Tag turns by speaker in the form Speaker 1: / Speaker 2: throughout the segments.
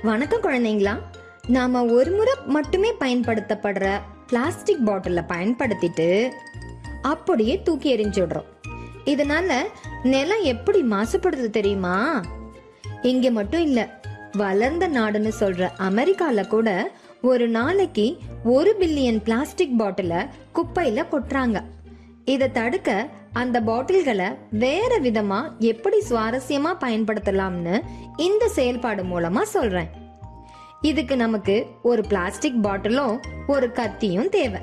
Speaker 1: வணக்கம் குழந்தைங்களா. நாம் ஒரு முறை மட்டுமே பயன்படுத்தப்படுற பிளாஸ்டிக் பாட்டிலை பயன்படுத்திட்டு அப்படியே தூக்கி எறிஞ்சிடுறோம் இதனால நிலம் எப்படி மாசுபடுது தெரியுமா? இங்க மட்டும் இல்ல வளர்ந்த நாடுன்னு சொல்ற அமெரிக்கால கூட ஒரு நாளைக்கு ஒரு பில்லியன் பிளாஸ்டிக் பாட்டிலை குப்பையில கொட்டுறாங்க. இதை தடுக்க அந்த பாட்டில்களை வேற விதமா எப்படி சுவாரஸ்யமா பயன்படுத்தலாம்னு இந்த செயல்பாடு மூலமா சொல்றேன். இதுக்கு நமக்கு ஒரு பிளாஸ்டிக் பாட்டிலும் ஒரு கத்தியும் தேவை.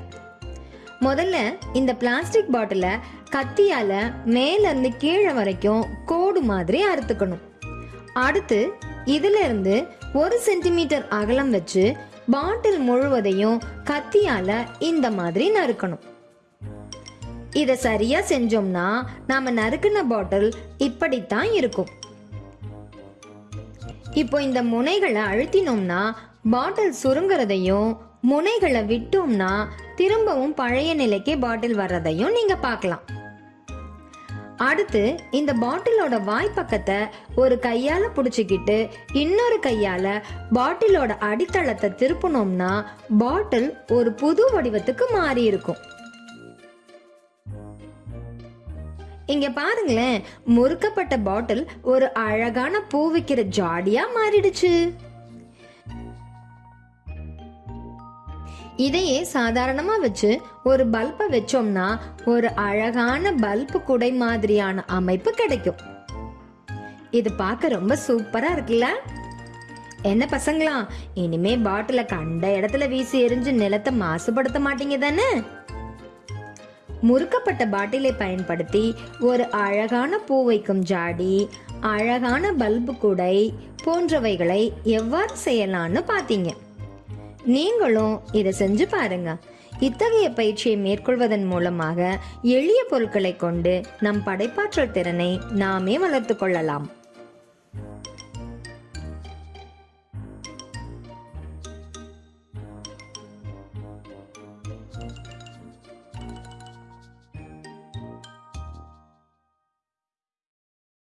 Speaker 1: முதல்ல இந்த பிளாஸ்டிக் பாட்டிலை கத்தியால மேலேருந்து கீழே வரைக்கும் கோடு மாதிரி அறுத்துக்கணும். அடுத்து இதுல இருந்து ஒரு சென்டிமீட்டர் அகலம் வச்சு பாட்டில் முழுவதையும் கத்தியால இந்த மாதிரி நறுக்கணும். இதை சரியா செஞ்சோம்னா நாம நறுக்குன பாட்டில் இப்படித்தான் இருக்கும். இப்போ இந்த முனைகளை அழுத்தினோம்னா பாட்டில் சுருங்குறதையும் முனைகளை விட்டோம்னா திரும்பவும் பழைய நிலைக்கே பாட்டில் வர்றதையும் நீங்க பார்க்கலாம். அடுத்து இந்த பாட்டிலோட வாய்ப்பக்கத்தை ஒரு கையால புடிச்சுக்கிட்டு இன்னொரு கையால பாட்டிலோட அடித்தளத்தை திருப்பினோம்னா பாட்டில் ஒரு புது வடிவத்துக்கு மாறி இருக்கும் இங்க பாருங்களேன் முறுக்கப்பட்ட பாட்டில் ஒரு அழகான பூ விக்கிற ஜாடியா மாறிடுச்சு. இதையே சாதாரணமா வச்சு ஒரு பல்பை வச்சோம்னா ஒரு அழகான பல்பு குடை மாதிரியான அமைப்பு கிடைக்கும். இது பார்க்க ரொம்ப சூப்பரா இருக்குல்ல? என்ன பசங்களா இனிமே பாட்டில கண்ட இடத்துல வீசி எரிஞ்சு நிலத்தை மாசுபடுத்த மாட்டீங்க தானே? முறுக்கப்பட்ட பாட்டிலை பயன்படுத்தி ஒரு அழகான பூ வைக்கும் ஜாடி அழகான பல்பு குடை போன்றவைகளை எவ்வாறு செய்யலாம்னு பார்த்தீங்க. நீங்களும் இதை செஞ்சு பாருங்க. இத்தகைய பயிற்சியை மேற்கொள்வதன் மூலமாக எளிய பொருட்களை கொண்டு நம் படைப்பாற்றல் திறனை நாமே வளர்த்து கொள்ளலாம்.